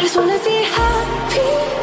just wanna be happy